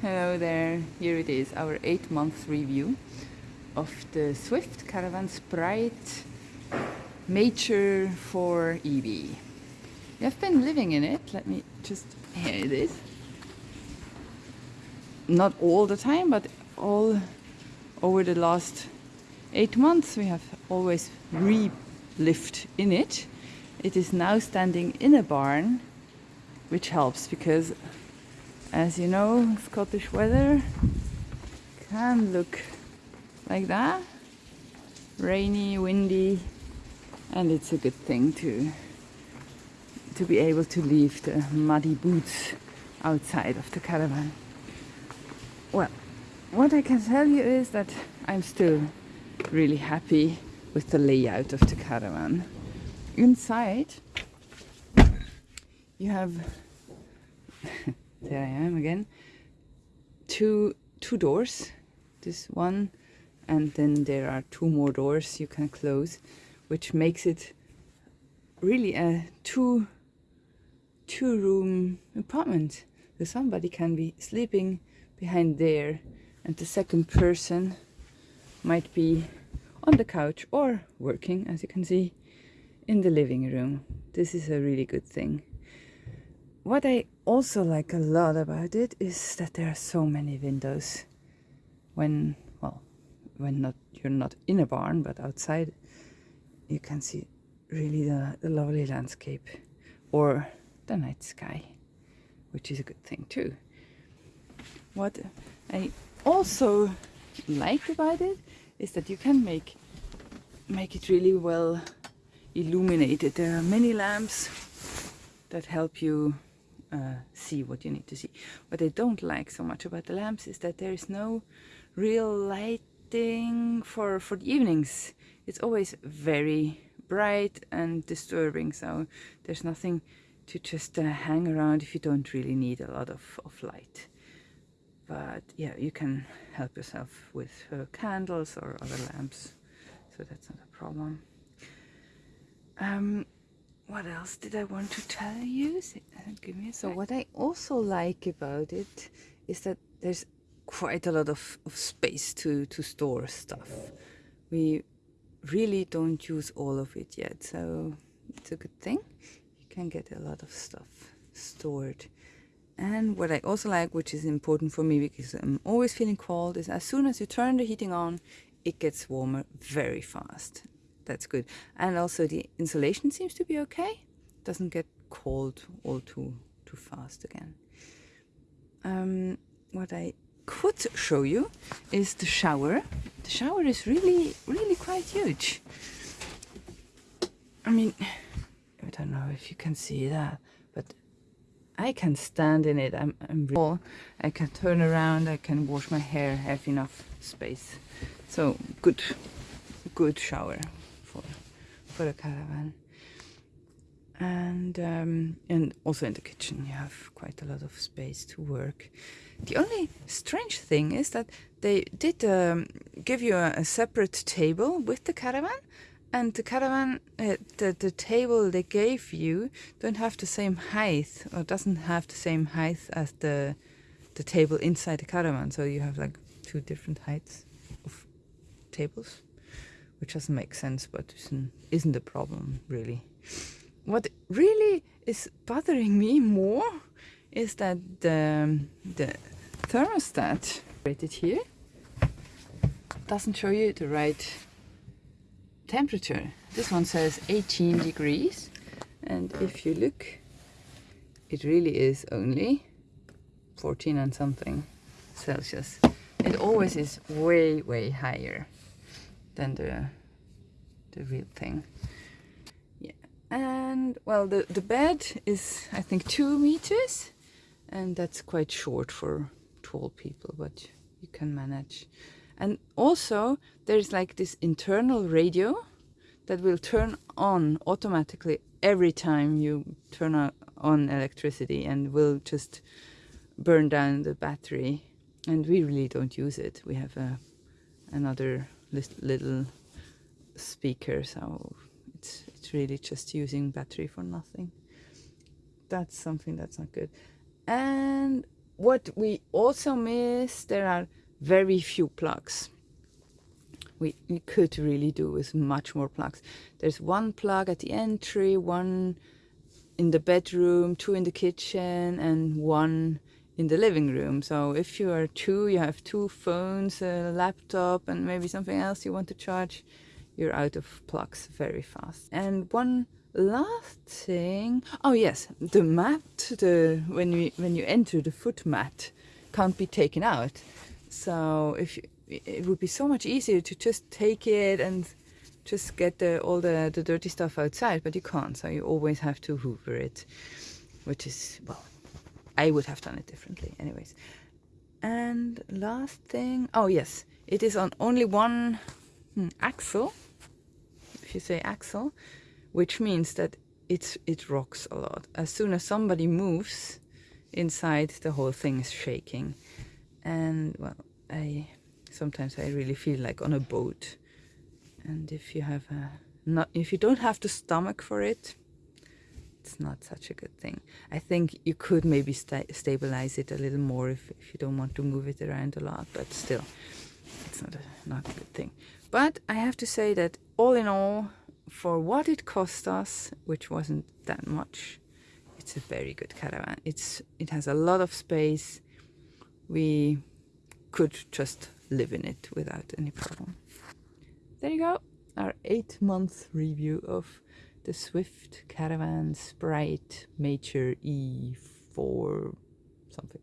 Hello there, here it is, our 8 month review of the Swift Caravan Sprite Major 4 EV. I've been living in it, let me just, here it is. Not all the time, but all over the last 8 months we have always re-lived in it. It is now standing in a barn, which helps because as you know, Scottish weather can look like that. Rainy, windy, and it's a good thing to to be able to leave the muddy boots outside of the caravan. Well, what I can tell you is that I'm still really happy with the layout of the caravan. Inside you have there I am again. Two two doors. This one and then there are two more doors you can close which makes it really a two two room apartment. So somebody can be sleeping behind there and the second person might be on the couch or working as you can see in the living room. This is a really good thing what I also like a lot about it is that there are so many windows. When well when not you're not in a barn but outside you can see really the, the lovely landscape or the night sky which is a good thing too. What I also like about it is that you can make make it really well illuminated. There are many lamps that help you uh, see what you need to see. What I don't like so much about the lamps is that there is no real lighting for, for the evenings. It's always very bright and disturbing, so there's nothing to just uh, hang around if you don't really need a lot of, of light. But yeah, you can help yourself with uh, candles or other lamps, so that's not a problem. Um, what else did I want to tell you? Uh, give me so what I also like about it is that there's quite a lot of, of space to, to store stuff. We really don't use all of it yet, so it's a good thing. You can get a lot of stuff stored. And what I also like, which is important for me because I'm always feeling cold, is as soon as you turn the heating on, it gets warmer very fast that's good. And also the insulation seems to be okay. Doesn't get cold all too too fast again. Um, what I could show you is the shower. The shower is really, really quite huge. I mean, I don't know if you can see that, but I can stand in it. I'm, I'm really, I can turn around, I can wash my hair, have enough space. So good, good shower for for the caravan. And um, and also in the kitchen you have quite a lot of space to work. The only strange thing is that they did um, give you a, a, separate table with the caravan and the caravan, uh, the, the table they gave you don't have the same height or doesn't have the same height as the the table inside the caravan. So you have like two different heights of tables which doesn't make sense, but isn't, isn't a problem really. What really is bothering me more is that the, the thermostat rated here doesn't show you the right temperature. This one says 18 degrees and if you look it really is only 14 and something Celsius. It always is way way higher than the the real thing. Yeah, and well, the the bed is I think two meters, and that's quite short for tall people, but you can manage. And also there's like this internal radio that will turn on automatically every time you turn on electricity and will just burn down the battery and we really don't use it we have a another little speaker so it's it's really just using battery for nothing that's something that's not good and what we also miss, there are very few plugs. We, we could really do with much more plugs. There's one plug at the entry, one in the bedroom, two in the kitchen, and one in the living room. So if you are two, you have two phones, a laptop, and maybe something else you want to charge, you're out of plugs very fast. And one last thing, oh yes, the mat, the when you when you enter the foot mat, can't be taken out. So if you, it would be so much easier to just take it and just get the, all the, the dirty stuff outside, but you can't. So you always have to hoover it, which is, well, I would have done it differently anyways. And last thing, oh yes, it is on only one hmm, axle, if you say axle, which means that it's, it rocks a lot. As soon as somebody moves inside, the whole thing is shaking. And well, I sometimes I really feel like on a boat and if you have a not if you don't have the stomach for it it's not such a good thing. I think you could maybe sta stabilize it a little more if, if you don't want to move it around a lot but still it's not a not a good thing. But i have to say that all in all for what it cost us which wasn't that much it's a very good caravan. It's it has a lot of space. We could just live in it without any problem. There you go, our eight month review of the Swift Caravan Sprite Major E4 something.